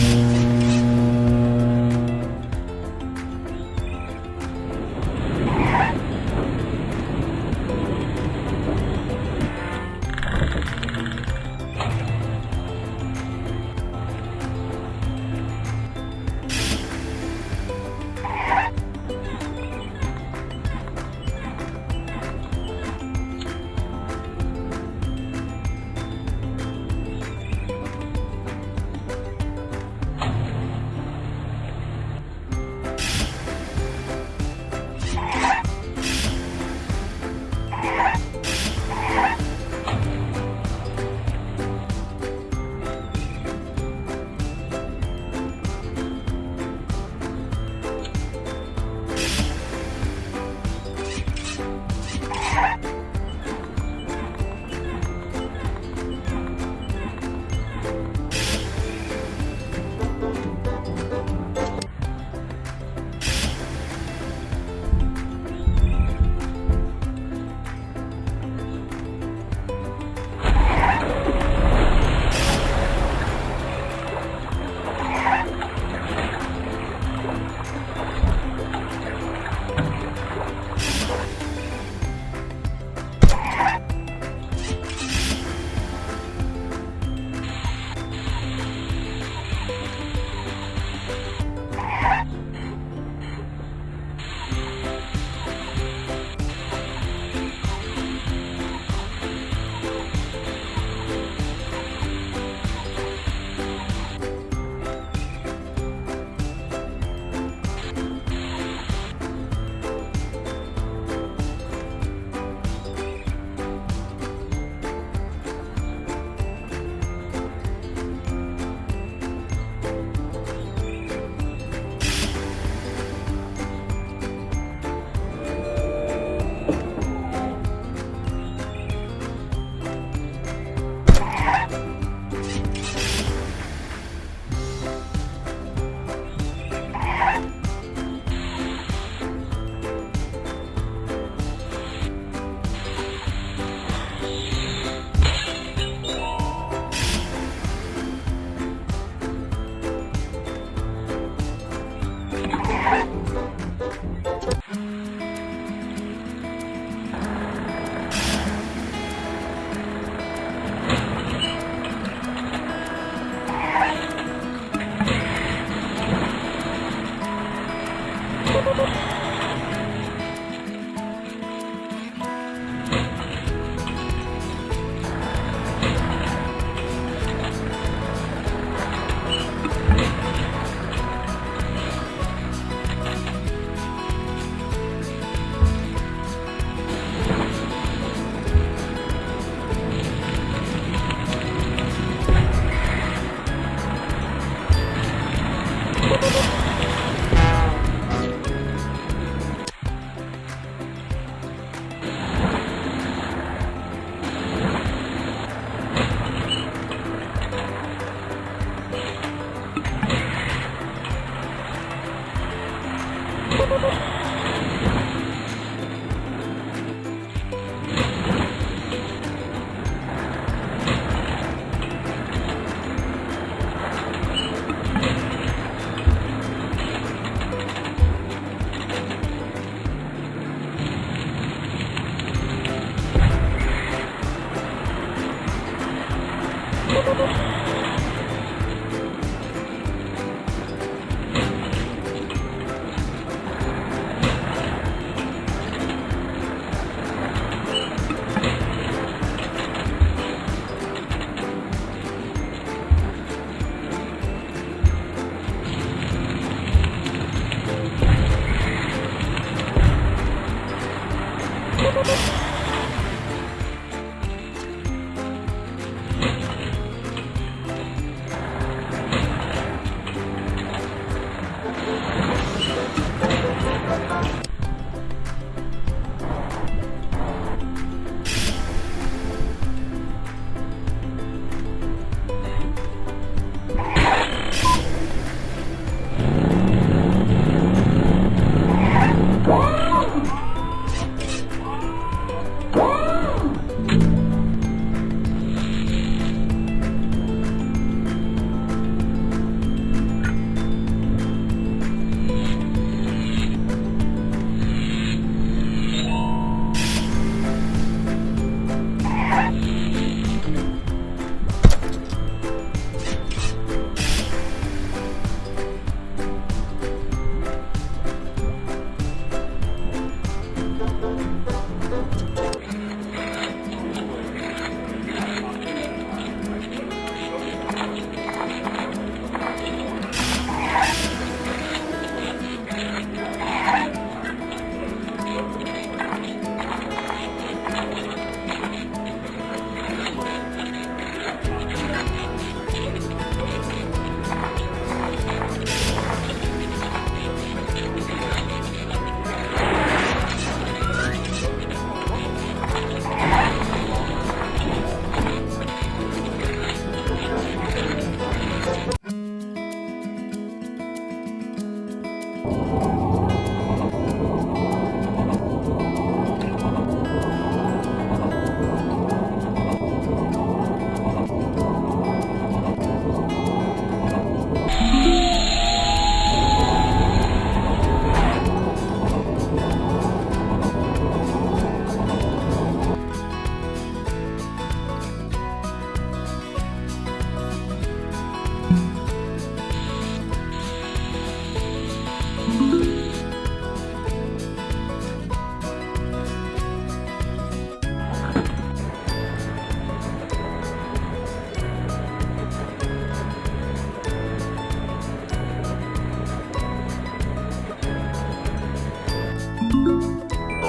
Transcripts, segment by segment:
Mm-hmm.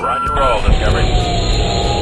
We're on your roll, Discovery.